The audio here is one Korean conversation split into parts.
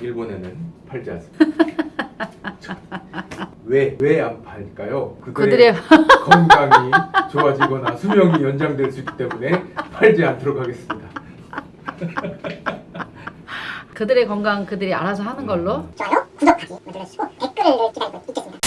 일본에는 팔지 않습니다. 왜 왜 안 팔까요? 그들의 건강이 좋아지거나 수명이 연장될 수 있기 때문에 팔지 않도록 하겠습니다. 그들의 건강 그들이 알아서 하는 걸로. 좋아요, 구독하기 눌러주시고 댓글을 기다리고 있겠습니다.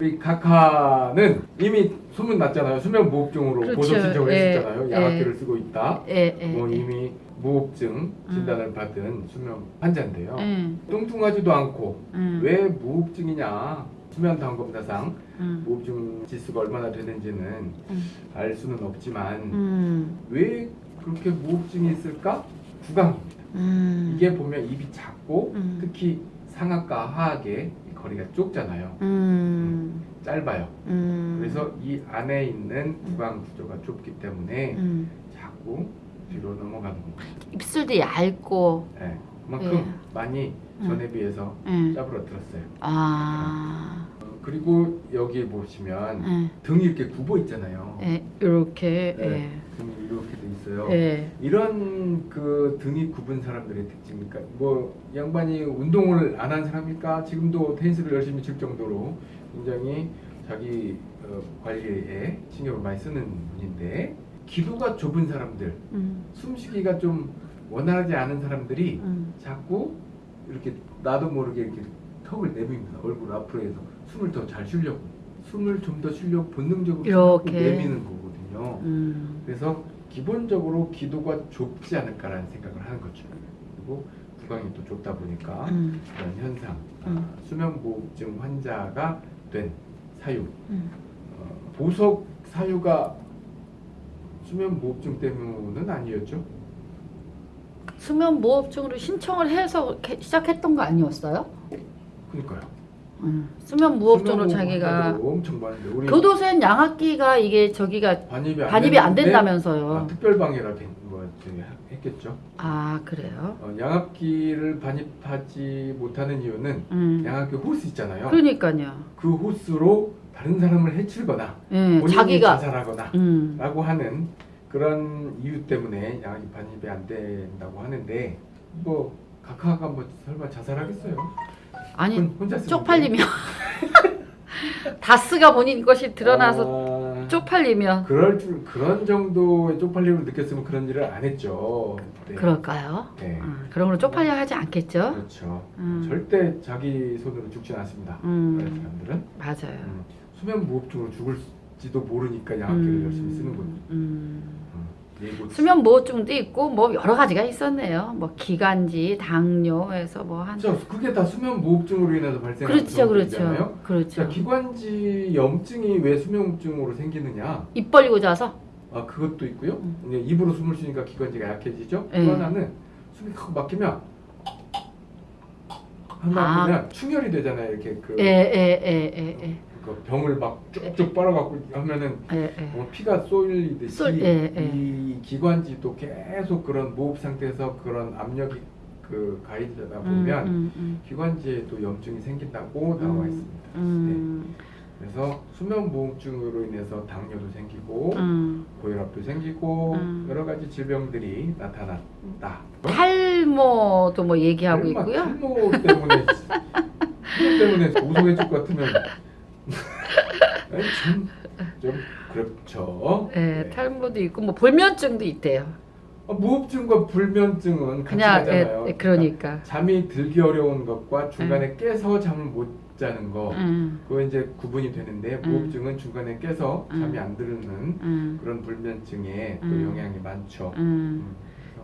우리 카카는 이미 소문 났잖아요. 수면 무호흡증으로 그렇죠. 보석 신청을 예, 했었잖아요. 예. 양압기를 쓰고 있다. 예, 예. 뭐 예. 이미 무호흡증 진단을 받은 수면 환자인데요. 예. 뚱뚱하지도 않고 음. 왜 무호흡증이냐? 수면 다원 검사상 음. 무호흡증 지수가 얼마나 되는지는 음. 알 수는 없지만 음. 왜 그렇게 무호흡증이 있을까? 구강입니다. 음. 이게 보면 입이 작고 음. 특히 상악과 하악의 거리가 좁잖아요. 음. 짧아요. 음. 그래서 이 안에 있는 구강 구조가 좁기 때문에 음. 자꾸 뒤로 넘어가는 겁니다. 입술도 얇고. 예, 그만큼 예. 많이 전에 비해서 예. 짜부러들었어요. 아. 어, 그리고 여기 보시면 예. 등이 이렇게 굽어 있잖아요. 예. 이렇게. 네. 등이 이렇게 돼 있어요. 예. 예. 이런 그 등이 굽은 사람들의 특징이니까 뭐 양반이 운동을 안 한 사람일까 지금도 테니스를 열심히 칠 정도로 굉장히 자기 어, 관리에 신경을 많이 쓰는 분인데 기도가 좁은 사람들 음. 숨쉬기가 좀 원활하지 않은 사람들이 음. 자꾸 이렇게 나도 모르게 이렇게 턱을 내밉니다 얼굴 앞으로 해서 숨을 더 잘 쉬려고 숨을 좀 더 쉬려고 본능적으로 이렇게. 내미는 거거든요 음. 그래서 기본적으로 기도가 좁지 않을까라는 생각을 하는 거죠. 그리고 구강이 또 좁다 보니까 음. 그런 현상, 음. 아, 수면무호흡증 환자가 된 사유, 음. 어, 보석 사유가 수면무호흡증 때문은 아니었죠? 수면 무호흡증으로 신청을 해서 시작했던 거 아니었어요? 그러니까요. 음. 수면 무호흡증으로 자기가 엄청 많은데 우리 교도소엔 양압기가 이게 저기가 반입이 안, 반입이 안 된다면서요. 아, 특별방해라 저기 했겠죠. 아 그래요? 어, 양압기를 반입하지 못하는 이유는 음. 양압기 호스 있잖아요. 그러니까요. 그 호스로 다른 사람을 해치거나 예, 본인이 자기가 자살하거나 음. 라고 하는 그런 이유 때문에 양압기 반입이 안 된다고 하는데 뭐 각하가 뭐 설마 자살하겠어요? 아니? 쪽팔리면 다스가 본인 것이 드러나서 아, 쪽팔리면 그럴 줄 그런 정도의 쪽팔림을 느꼈으면 그런 일을 안 했죠. 네. 그럴까요? 네. 아, 그런 걸로 쪽팔려 하지 않겠죠? 그렇죠. 음. 절대 자기 손으로 죽진 않습니다. 음. 사람들은 맞아요. 음, 수면 무호흡증으로 죽을지도 모르니까 양압기를 열심히 쓰는 거죠. 음. 음, 예고 수면 무호흡증도 있고 뭐 여러 가지가 있었네요. 뭐 기관지, 당뇨에서 뭐 한. 그렇죠. 그게 다 수면 무호흡증으로 인해서 발생하는 그렇죠, 병들이잖아요. 그렇죠, 자, 그렇죠. 기관지 염증이 왜 수면무호흡증으로 생기느냐? 입 벌리고 자서. 아 그것도 있고요. 음. 입으로 숨을 쉬니까 기관지가 약해지죠. 네. 또 하나는 숨이 확 막히면 하나 아. 보면 충혈이 되잖아요. 이렇게 그, 예, 예, 예, 예, 예. 그 병을 막 쭉쭉 빨아갖고 하면은 예, 예. 어, 피가 쏠리듯이 쏠- 예, 예. 이 기관지도 계속 그런 무호흡 상태에서 그런 압력이 그 가해지다 보면 음, 음, 기관지에도 염증이 생긴다고 나와 음. 있습니다. 음, 네. 그래서 수면 무호흡증으로 인해서 당뇨도 생기고 음. 고혈압도 생기고 음. 여러 가지 질병들이 나타났다. 탈모도 뭐 얘기하고 설마 있고요. 탈모 때문에 탈모 때문에 것 같으면 좀, 좀 그렇죠. 예, 네. 탈모도 있고 뭐 불면증도 있대요. 어, 무호흡증과 불면증은 같이 그냥 예, 가잖아요. 예, 그러니까. 잠이 들기 어려운 것과 중간에 깨서 잠을 못 자는 거 음, 그거 이제 구분이 되는데 음. 무호흡증은 중간에 깨서 음. 잠이 안 드는 음, 그런 불면증에 또 음. 영향이 많죠. 음. 음,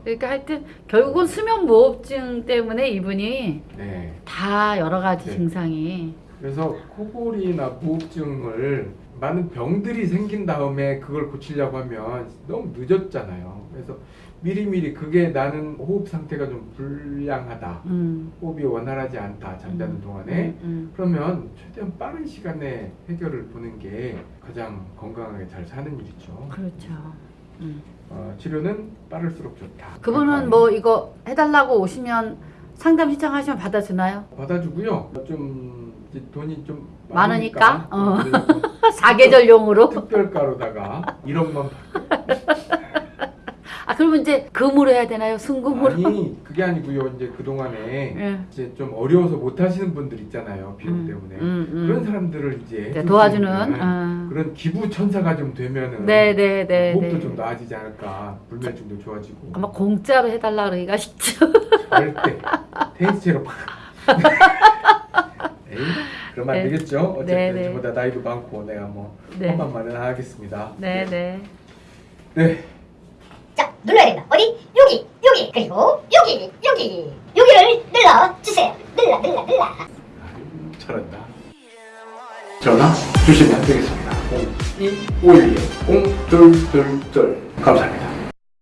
그러니까 하여튼 결국은 수면 무호흡증 때문에 이분이 네. 다 여러 가지 네. 증상이 그래서 코골이나 무호흡증을 많은 병들이 생긴 다음에 그걸 고치려고 하면 너무 늦었잖아요. 그래서 미리미리 그게 나는 호흡 상태가 좀 불량하다. 음, 호흡이 원활하지 않다. 잠자는 음, 동안에 음, 음. 그러면 최대한 빠른 시간에 해결을 보는 게 가장 건강하게 잘 사는 일이죠. 그렇죠. 음. 어, 치료는 빠를수록 좋다. 그분은 뭐 이거 해달라고 오시면 상담 신청하시면 받아주나요? 받아주고요. 좀 돈이 좀 많으니까? 어. 많으니까 어, 사계절용으로? 특별가로다가 1억만 아 그러면 이제 금으로 해야 되나요? 순금으로? 아니 그게 아니고요. 이제 그 동안에 예. 이제 좀 어려워서 못 하시는 분들 있잖아요. 비용 음, 때문에 음, 음. 그런 사람들을 이제 도와주는. 어. 그런 기부 천사가 좀 되면은 네네네. 호흡도 좀 나아지지 않을까. 불면증도 좋아지고. 아마 공짜로 해달라 그러기가 쉽죠. 절대 테니스채로 팍. 에이, 그러면 안 네. 되겠죠. 어쨌든 네, 네. 저보다 나이도 많고 내가 뭐 네. 험한 말은 안 하겠습니다. 네네. 네. 자, 눌러야 된다. 어디? 여기, 여기, 그리고 여기, 여기, 여기를 눌러 주세요. 눌러, 눌러, 눌러. 아유, 잘한다. 전화 주시면 되겠습니다. 0251 0222 감사합니다.